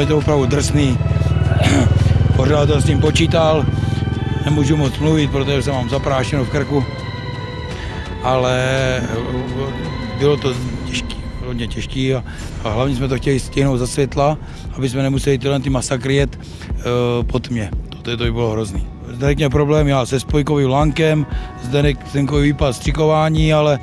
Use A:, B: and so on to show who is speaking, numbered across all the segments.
A: je to opravdu drsný. Pořád to s tím počítal, nemůžu moc mluvit, protože jsem mám zaprášeno v krku, ale bylo to těžké, hodně těžké a, a hlavně jsme to chtěli stihnout za světla, aby jsme nemuseli tyhle ty masakry jet uh, pod mě. To, to by bylo hrozný. Zdenek měl problém já se spojkovým lankem, Zdenek Zdenkový výpad střikování, ale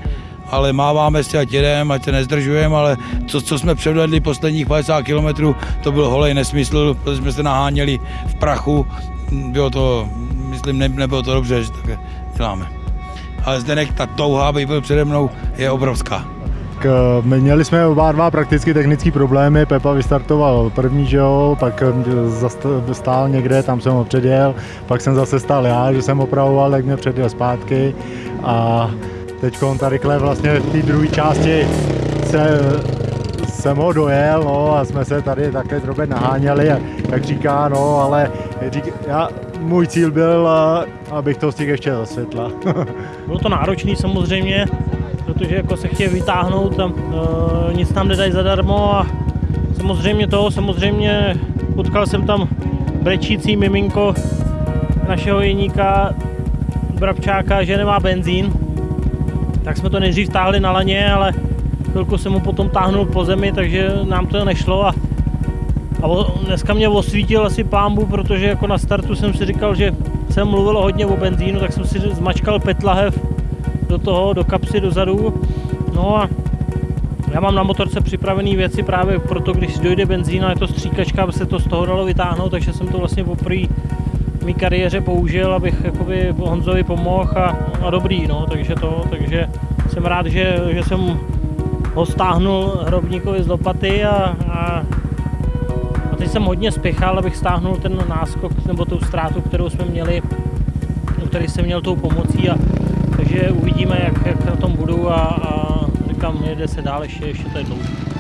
A: ale máváme si ať jedem, ať se nezdržujeme, ale co, co jsme předvedli posledních 50 kilometrů, to byl holej nesmysl, protože jsme se naháněli v prachu, bylo to, myslím, ne, nebylo to dobře, že tak děláme. Ale Zdenek, ta touha, aby byl přede mnou, je obrovská.
B: Tak my měli jsme oba dva prakticky technické problémy, Pepa vystartoval první, že jo, pak stál někde, tam jsem ho předjel, pak jsem zase stál já, že jsem opravoval, tak mě předjel zpátky a teď tady vlastně v té druhé části se, jsem ho dojel, no a jsme se tady také drobně naháněli, jak říká, no, ale řík, já, můj cíl byl, abych to stihl ještě za světla.
C: Bylo to náročné samozřejmě, protože jako se chtějí vytáhnout, tam, uh, nic tam nedají zadarmo a samozřejmě to, samozřejmě potkal jsem tam brečící miminko našeho jeníka Brabčáka, že nemá benzín, tak jsme to nejdřív táhli na laně, ale chvilku jsem mu potom táhnul po zemi, takže nám to nešlo a, a dneska mě osvítil asi pámbu, protože jako na startu jsem si říkal, že jsem mluvil hodně o benzínu, tak jsem si zmačkal petlahev do toho, do kapsy dozadu. No a já mám na motorce připravené věci právě proto, když dojde benzín a je to stříkačka, aby se to z toho dalo vytáhnout, takže jsem to vlastně poprvé mý kariéře použil, abych jakoby Honzovi pomohl a, a dobrý, no, takže to, takže jsem rád, že, že jsem ho stáhnul hrobníkovi z lopaty a, a, a teď jsem hodně spěchal, abych stáhnul ten náskok nebo tu ztrátu, kterou jsme měli, který jsem měl tou pomocí a takže uvidíme, jak, jak na tom budu a, a říkám, jede se dál, ještě, ještě to je dlouho.